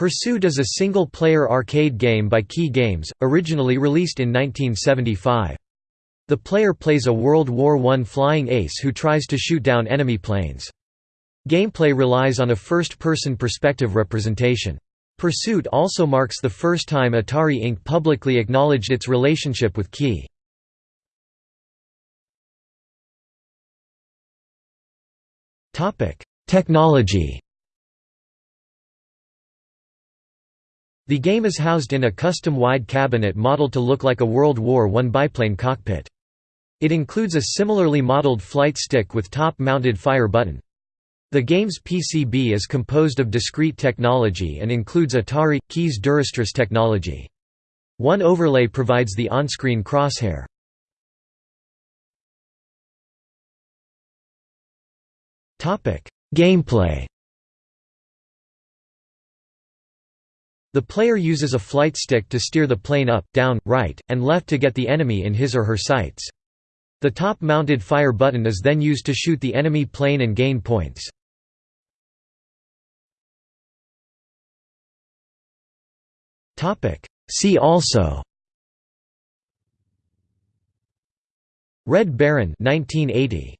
Pursuit is a single-player arcade game by Kee Games, originally released in 1975. The player plays a World War I flying ace who tries to shoot down enemy planes. Gameplay relies on a first-person perspective representation. Pursuit also marks the first time Atari Inc. publicly acknowledged its relationship with Key. Technology The game is housed in a custom wide cabinet modeled to look like a World War I biplane cockpit. It includes a similarly modeled flight stick with top-mounted fire button. The game's PCB is composed of discrete technology and includes Atari Kee's Durastris technology. One overlay provides the on-screen crosshair. Gameplay The player uses a flight stick to steer the plane up, down, right, and left to get the enemy in his or her sights. The top-mounted fire button is then used to shoot the enemy plane and gain points. See also Red Baron 1980